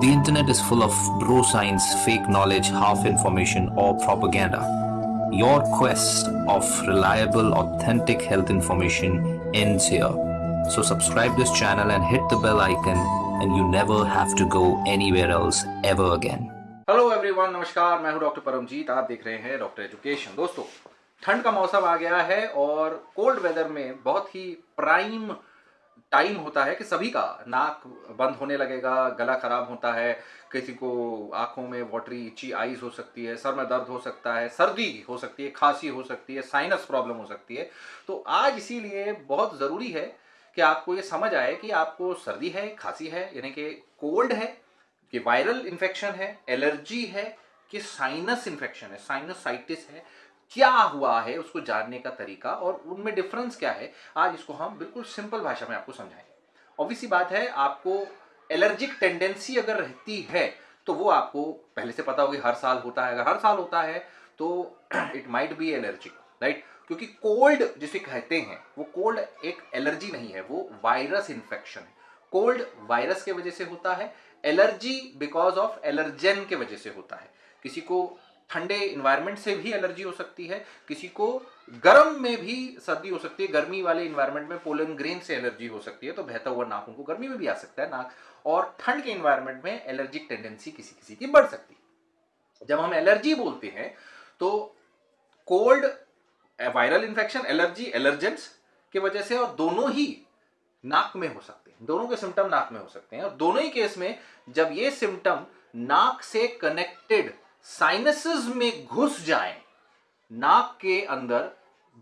The internet is full of bro science, fake knowledge, half information, or propaganda. Your quest of reliable, authentic health information ends here. So subscribe this channel and hit the bell icon and you never have to go anywhere else ever again. Hello everyone नमस्कार मैं हूं doctor Paramjit आप देख रहे हैं doctor education दोस्तों ठंड का मौसम आ गया है और कोल्ड वेदर में बहुत ही प्राइम टाइम होता है कि सभी का नाक बंद होने लगेगा, गला खराब होता है, किसी को आँखों में वाटरी इची आईज हो सकती है, सर में दर्द हो सकता है, सर्दी हो सकती है, खांसी हो सकती है साइनस प्रॉब्लम हो सकती है। तो आज इसीलिए बहुत ज़रूरी है कि आपको ये समझ आए कि आपको सर्दी है, खांसी है, यानी कि कोल्ड है, कि वायरल इन्फेक्शन है एलर्जी है, कि साइनस इन्फेक्शन है साइनसाइटिस है। क्या हुआ है उसको जानने का तरीका और उनमें डिफरेंस क्या है, आज इसको हम बिल्कुल सिंपल भाषा में आपको समझाएँगे। ऑब्वियसली बात है, आपको एलर्जिक टेंडेंसी अगर रहती है तो वो आपको पहले से पता होगी, हर साल होता है। अगर हर साल होता है तो it might be allergic right क्योंकि कोल्ड जिसे कहते हैं, वो कोल्ड एक एलर्जी नहीं है, वो वायरस इन्फेक्शन है। कोल्ड वायरस के वजह से होता है एलर्जी बिकॉज़ ऑफ़ एलर्जन के वजह से होता है। किसी को ठंडे इन्वायरमेंट से भी एलर्जी हो सकती है, किसी को गर्म में भी सर्दी हो सकती है, गर्मी वाले इन्वायरमेंट में पोलन ग्रेन से एलर्जी हो सकती है तो बहता हुआ नाक उनको गर्मी में भी आ सकता है नाक, और ठंड के इन्वायरमेंट में एलर्जिक टेंडेंसी किसी किसी की बढ़ सकती है। जब हम एलर्जी बोलते हैं तो cold viral infection allergy allergens की वजह से और दोनों ही नाक में हो सकते हैं, दोनों के सिम्टम नाक में हो सकते हैं, और दोनों ही केस में जब ये सिम्टम नाक से कनेक्टेड साइनसेस में घुस जाए, नाक के अंदर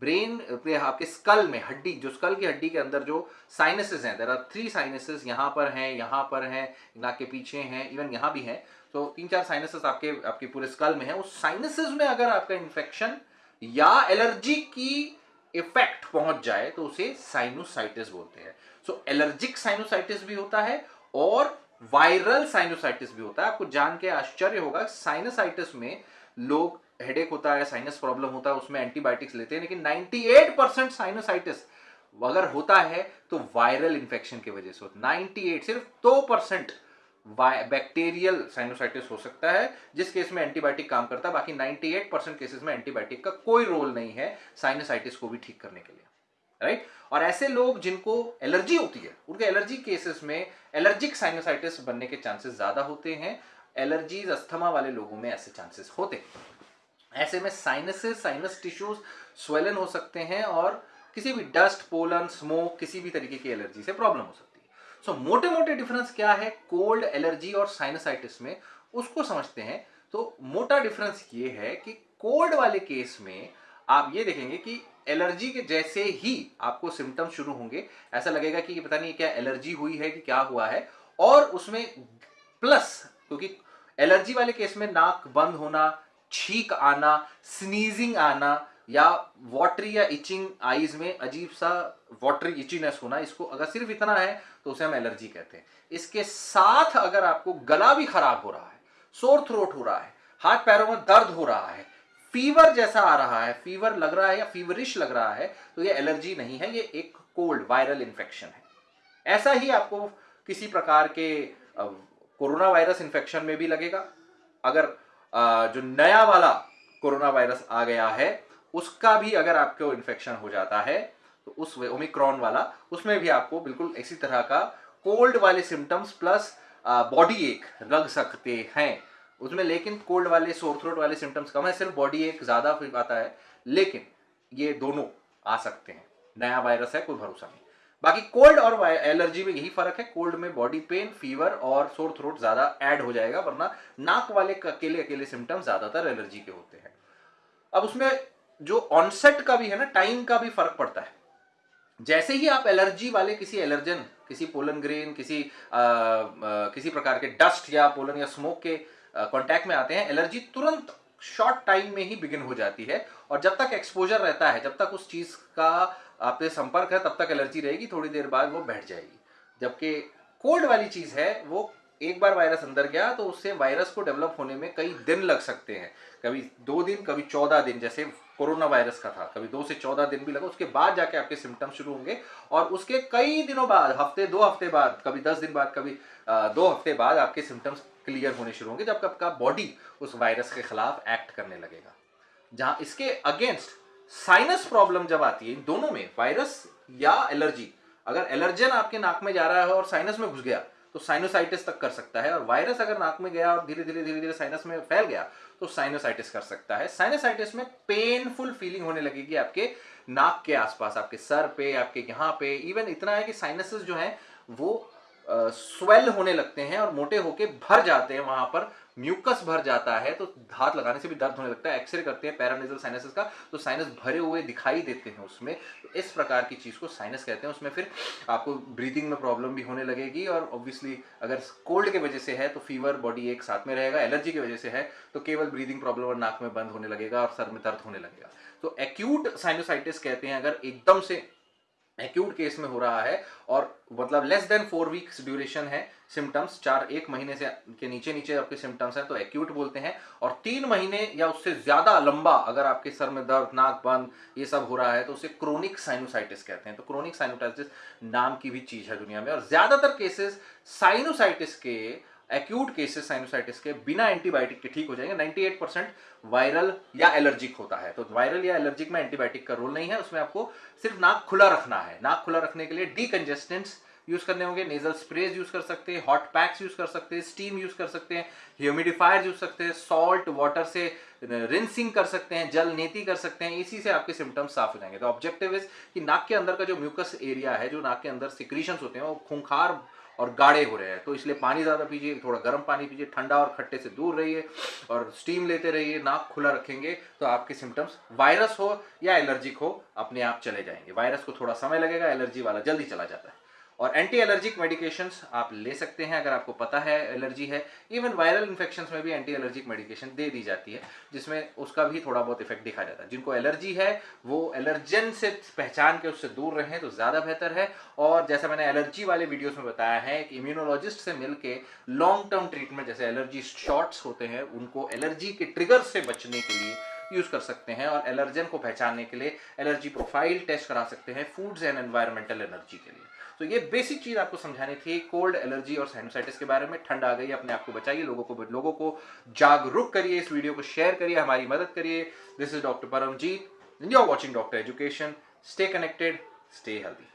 ब्रेन आपके स्कल में, हड्डी, जो स्कल की हड्डी के अंदर जो साइनसेस हैं देर आर थ्री साइनसेस यहाँ पर हैं, यहाँ पर हैं, नाक के पीछे हैं इवन यहाँ भी हैं तो तीन चार साइनसेस आपके आपके पूरे स्कल में है, उस साइनसेस में अगर आपका इन्फेक्शन या एलर्जी की इफ़ेक्ट पहुँच जाए तो उसे साइनोसाइटिस बोलते हैं। सो एलर्जिक साइनोसाइटिस भी होता है और वायरल साइनोसाइटिस भी होता है। आपको जान के आश्चर्य होगा साइनोसाइटिस में लोग हेडेक होता है साइनस प्रॉब्लम होता है, उसमें एंटीबायोटिक्स लेते हैं, लेकिन 98 परसेंट साइनोसाइटिस अगर होता है तो वायरल इंफेक्शन की वजह से होता है। 98 सिर्फ़ दो परसेंट बैक्टीरियल साइनोसाइटिस हो सकता है, जिस केस में एंटीबायोटिक काम करता है, बाकी 98 परसेंट केसेस में एंटीबायोटिक का कोई रोल नहीं है साइनोसाइटिस को भी ठीक करने के लिए। राइट और ऐसे लोग जिनको एलर्जी होती है उनके एलर्जी केसेस में एलर्जिक साइनोसाइटिस बनने के चांसेस ज़्यादा होते हैं। एलर्जीज अस्थमा वाले लोगों में ऐसे चांसेस होते हैं। ऐसे में साइनसेस साइनस टिश्यूज स्वेलन हो सकते हैं और किसी भी डस्ट पोलन स्मोक किसी भी तरीके की एलर्जी से प्रॉब्लम हो सकती है। सो so, मोटे मोटे डिफरेंस क्या है? कोल्ड एलर्जी और साइनसाइटिस में उसको समझते हैं। तो मोटा डिफरेंस ये है कि कोल्ड वाले केस में आप ये देखेंगे कि एलर्जी के जैसे ही आपको सिम्टम शुरू होंगे, ऐसा लगेगा कि पता नहीं क्या एलर्जी हुई है कि क्या हुआ है। और उसमें प्लस, क्योंकि एलर्जी वाले केस में नाक बंद होना, छीक आना स्नीजिंग आना या वाटरी या इचिंग आईज में अजीब सा वाटरी इचीनेस होना, इसको अगर सिर्फ़ इतना है तो उसे हम एलर्जी कहते हैं। इसके साथ अगर आपको गला भी खराब हो रहा है सोर थ्रोट हो रहा है, हाथ पैरों में दर्द हो रहा है फीवर जैसा आ रहा है, फीवर लग रहा है या फीवरिश लग रहा है तो ये एलर्जी नहीं है, ये एक कोल्ड, वायरल इन्फेक्शन है। ऐसा ही आपको किसी प्रकार के कोरोना वायरस इन्फेक्शन में भी लगेगा। अगर जो नया वाला कोरोना वायरस आ गया है, उसका भी अगर आपको इन्फेक्शन हो जाता है तो उस ओमिक्रॉन वाला, उसमें भी आपको बिल्कुल इसी तरह का कोल्ड वाले सिम्टम्स प्लस बॉडी एक लग सकते हैं। उसमें लेकिन कोल्ड वाले सोर थ्रोट वाले सिम्टम्स कम है सिर्फ़ बॉडी एक ज़्यादा आता है लेकिन ये दोनों आ सकते हैं। नया वायरस है कोई भरोसा नहीं। बाकी कोल्ड और एलर्जी में यही फ़र्क है कोल्ड में बॉडी पेन फीवर और सोर थ्रोट ज़्यादा ऐड हो जाएगा वरना नाक वाले अकेले अकेले सिम्टम्स ज़्यादातर एलर्जी के होते हैं। अब उसमें जो ऑनसेट का भी है ना टाइम का भी फ़र्क पड़ता है। जैसे ही आप एलर्जी वाले किसी एलर्जन किसी पोलन ग्रेन किसी आ, आ, किसी प्रकार के डस्ट या पोलन या स्मोक के कांटेक्ट में आते हैं। एलर्जी तुरंत शॉर्ट टाइम में ही बिगिन हो जाती है और जब तक एक्सपोजर रहता है, जब तक उस चीज़ का आपसे संपर्क है, तब तक एलर्जी रहेगी, थोड़ी देर बाद वो बैठ जाएगी। जबकि कोल्ड वाली चीज़ है, वो एक बार वायरस अंदर गया तो उससे वायरस को डेवलप होने में कई दिन लग सकते हैं। कभी दो दिन, कभी चौदह दिन, जैसे कोरोना वायरस का था। कभी दो से चौदह दिन भी लगा उसके बाद जाके आपके सिम्टम्स शुरू होंगे और उसके कई दिनों बाद हफ़्ते दो हफ़्ते बाद कभी दस दिन बाद कभी अ, दो हफ़्ते बाद आपके सिम्टम्स क्लियर होने शुरू होंगे जब आपका बॉडी उस वायरस के खिलाफ एक्ट करने लगेगा। जहाँ इसके अगेंस्ट साइनस प्रॉब्लम जब आती है इन दोनों में वायरस या एलर्जी अगर एलर्जन आपके नाक में जा रहा है और साइनस में घुस गया तो साइनोसाइटिस तक कर सकता है। और वायरस अगर नाक में गया और धीरे धीरे धीरे धीरे साइनस में फैल गया तो साइनोसाइटिस कर सकता है। साइनोसाइटिस में पेनफुल फीलिंग होने लगेगी आपके नाक के आसपास, आपके सर पे, आपके यहाँ पे। इवन इतना है कि साइनसेस जो है, वो स्वेल होने लगते हैं और मोटे होके भर जाते हैं वहाँ पर। म्यूकस भर जाता है तो हाथ लगाने से भी दर्द होने लगता है। एक्सरे करते हैं पैरानेजल साइनसेस का तो साइनस भरे हुए दिखाई देते हैं उसमें। तो इस प्रकार की चीज़ को साइनस कहते हैं। उसमें फिर आपको ब्रीदिंग में प्रॉब्लम भी होने लगेगी और ऑब्वियसली अगर कोल्ड के वजह से है तो फीवर बॉडी एक साथ में रहेगा। एलर्जी की वजह से है तो केवल ब्रीदिंग प्रॉब्लम और नाक में बंद होने लगेगा और सर में दर्द होने लगेगा। तो एक्यूट साइनोसाइटिस कहते हैं अगर एकदम से एक्यूट केस में हो रहा है और मतलब less than four weeks duration है सिम्टम्स चार एक महीने से के नीचे नीचे आपके सिम्टम्स हैं तो एक्यूट बोलते हैं। और तीन महीने या उससे ज़्यादा लंबा अगर आपके सर में दर्द, नाक बंद, ये सब हो रहा है तो उसे क्रोनिक साइनोसाइटिस कहते हैं। तो क्रोनिक साइनोसाइटिस नाम की भी चीज़ है दुनिया में। और ज़्यादातर केसेस साइनोसाइटिस के एक्यूट केसेस साइनोसाइटिस के बिना एंटीबायोटिक के ठीक हो जाएँगे। 98 परसेंट वायरल या एलर्जिक होता है। तो वायरल या एलर्जिक में एंटीबायोटिक का रोल नहीं है, उसमें आपको सिर्फ़ नाक खुला रखना है। नाक खुला रखने के लिए डीकंजेस्टेंट्स यूज़ करने होंगे नेजल स्प्रेज यूज़ कर सकते हैं हॉट पैक्स यूज़ कर सकते हैं स्टीम यूज़ कर सकते हैं ह्यूमिडिफायर यूज़ सकते हैं सॉल्ट वाटर से रिंसिंग कर सकते हैं, जल नेति कर सकते हैं, इसी से आपके सिम्टम्स साफ़ हो जाएँगे। तो ऑब्जेक्टिव इज़ कि नाक के अंदर का जो म्यूकस एरिया है, जो नाक के अंदर सिक्रीशंस होते हैं, वो खूंखार और गाढ़े हो रहे हैं। तो इसलिए पानी ज़्यादा पीजिए, थोड़ा गर्म पानी पीजिए, ठंडा और खट्टे से दूर रहिए और स्टीम लेते रहिए, नाक खुला रखेंगे तो आपके सिम्टम्स वायरस हो या एलर्जिक हो, अपने आप चले जाएँगे। वायरस को थोड़ा समय लगेगा एलर्जी वाला जल्दी चला जाता है। और एंटी एलर्जिक मेडिकेशंस आप ले सकते हैं, अगर आपको पता है एलर्जी है इवन वायरल इन्फेक्शन में भी एंटी एलर्जिक मेडिकेशन दे दी जाती है, जिसमें उसका भी थोड़ा बहुत इफ़ेक्ट दिखा जाता है। जिनको एलर्जी है, वो एलर्जन से पहचान के उससे दूर रहें तो ज़्यादा बेहतर है। और जैसा मैंने एलर्जी वाले वीडियोस में बताया है कि इम्यूनोलॉजिस्ट से मिलके लॉन्ग टर्म ट्रीटमेंट जैसे एलर्जी शॉट्स होते हैं, उनको एलर्जी के ट्रिगर से बचने के लिए यूज़ कर सकते हैं और एलर्जन को पहचानने के लिए एलर्जी प्रोफ़ाइल टेस्ट करा सकते हैं फूड्स एंड एनवायरमेंटल एनर्जी के लिए। तो ये बेसिक चीज़ आपको समझानी थी कोल्ड एलर्जी और साइनोसाइटिस के बारे में। ठंड आ गई, अपने आप को बचाइए, लोगों को लोगों को जागरूक करिए, इस वीडियो को शेयर करिए, हमारी मदद करिए। This is doctor Paramjeet you are watching doctor education stay connected stay healthy